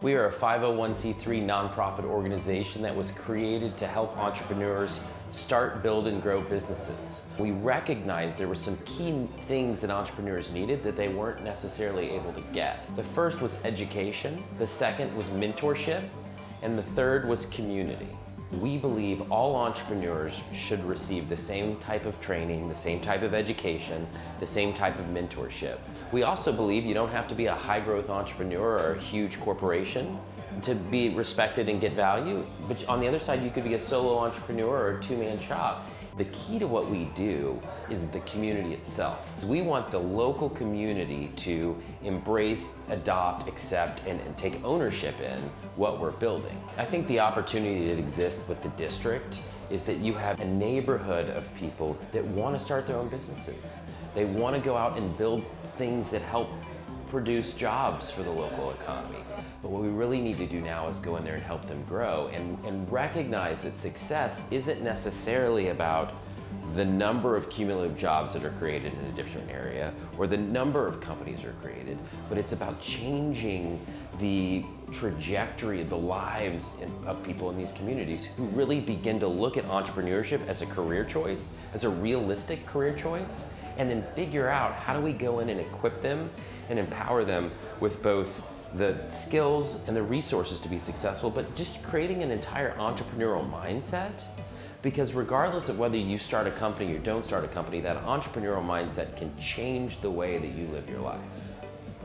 We are a 501c3 nonprofit organization that was created to help entrepreneurs start, build, and grow businesses. We recognized there were some key things that entrepreneurs needed that they weren't necessarily able to get. The first was education, the second was mentorship, and the third was community. We believe all entrepreneurs should receive the same type of training, the same type of education, the same type of mentorship. We also believe you don't have to be a high growth entrepreneur or a huge corporation to be respected and get value. But on the other side, you could be a solo entrepreneur or a two-man shop. The key to what we do is the community itself. We want the local community to embrace, adopt, accept, and, and, take ownership in what we're building. I think the opportunity that exists with the district is that you have a neighborhood of people that want to start their own businesses. They want to go out and build things that help produce jobs for the local economy. But what we really need to do now is go in there and help them grow and, and recognize that success isn't necessarily about the number of cumulative jobs that are created in a different area or the number of companies are created, but it's about changing the trajectory of the lives of people in these communities who really begin to look at entrepreneurship as a career choice, as a realistic career choice, and then figure out how do we go in and equip them and empower them with both the skills and the resources to be successful, but just creating an entire entrepreneurial mindset. Because regardless of whether you start a company or don't start a company, that entrepreneurial mindset can change the way that you live your life.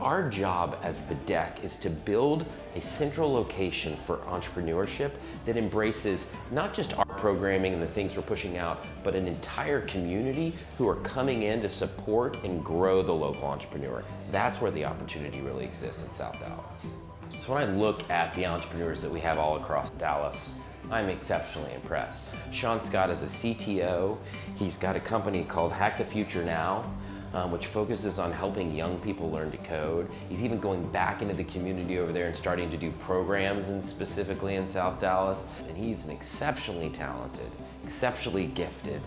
Our job as the DEC is to build a central location for entrepreneurship that embraces not just our programming and the things we're pushing out, but an entire community who are coming in to support and grow the local entrepreneur. That's where the opportunity really exists in South Dallas. So when I look at the entrepreneurs that we have all across Dallas, I'm exceptionally impressed. Sean Scott is a CTO. He's got a company called Hack the Future Now, um, which focuses on helping young people learn to code. He's even going back into the community over there and starting to do programs and specifically in South Dallas. And he's an exceptionally talented, exceptionally gifted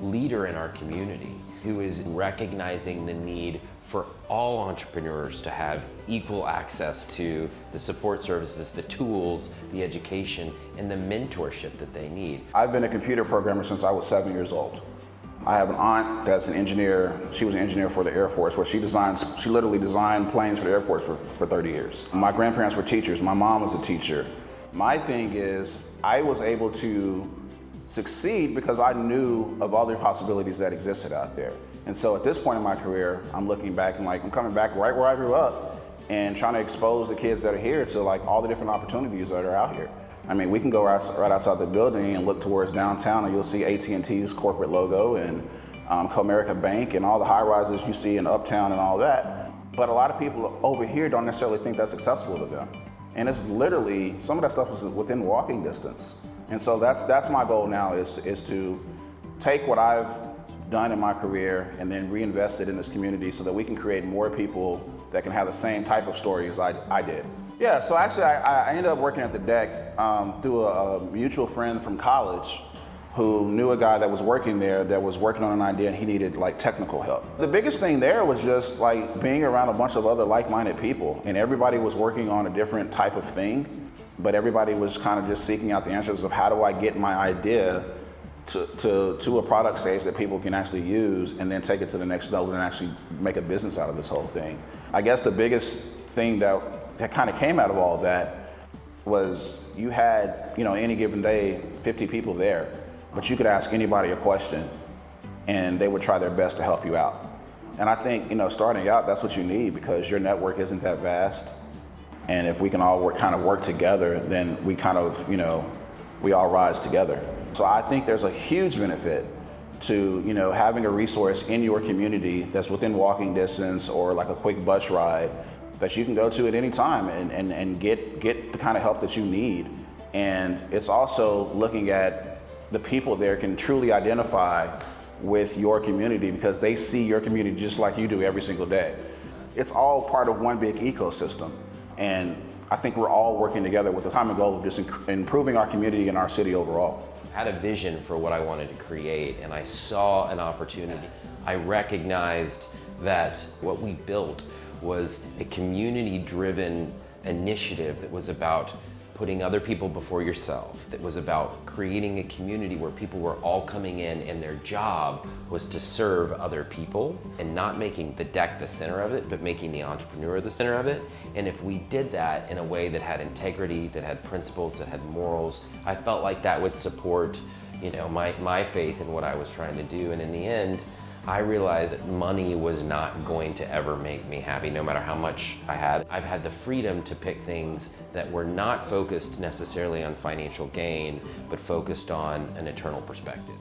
leader in our community who is recognizing the need for all entrepreneurs to have equal access to the support services, the tools, the education, and the mentorship that they need. I've been a computer programmer since I was seven years old. I have an aunt that's an engineer. She was an engineer for the Air Force where she designs, she literally designed planes for the Air Force for, for 30 years. My grandparents were teachers. My mom was a teacher. My thing is I was able to succeed because I knew of all the possibilities that existed out there. And so at this point in my career, I'm looking back and like, I'm coming back right where I grew up and trying to expose the kids that are here to like all the different opportunities that are out here. I mean, we can go right, outside the building and look towards downtown and you'll see AT&T's corporate logo and um, Comerica Bank and all the high rises you see in Uptown and all that. But a lot of people over here don't necessarily think that's accessible to them. And it's literally, some of that stuff is within walking distance. And so that's, that's my goal now is to, is to take what I've done in my career and then reinvest it in this community so that we can create more people that can have the same type of story as I, I did. Yeah, so actually I, I ended up working at the DEC um, through a, a, mutual friend from college who knew a guy that was working there that was working on an idea and he needed like technical help. The biggest thing there was just like being around a bunch of other like-minded people and everybody was working on a different type of thing, but everybody was kind of just seeking out the answers of how do I get my idea to, to, to a product stage that people can actually use and then take it to the next level and actually make a business out of this whole thing. I guess the biggest thing that that kind of came out of all that was you had, you know, any given day, 50 people there, but you could ask anybody a question and they would try their best to help you out. And I think, you know, starting out, that's what you need because your network isn't that vast. And if we can all work, kind of work together, then we kind of, you know, we all rise together. So I think there's a huge benefit to, you know, having a resource in your community that's within walking distance or like a quick bus ride that you can go to at any time and, and, and get, get the kind of help that you need. And it's also looking at the people there can truly identify with your community because they see your community just like you do every single day. It's all part of one big ecosystem. And I think we're all working together with the common goal of just improving our community and our city overall. Had a vision for what I wanted to create and I saw an opportunity. I recognized that what we built was a community-driven initiative that was about putting other people before yourself, that was about creating a community where people were all coming in and their job was to serve other people and not making the DEC the center of it, but making the entrepreneur the center of it. And if we did that in a way that had integrity, that had principles, that had morals, I felt like that would support you know, my, my faith in what I was trying to do. And in the end, I realized that money was not going to ever make me happy, no matter how much I had. I've had the freedom to pick things that were not focused necessarily on financial gain, but focused on an eternal perspective.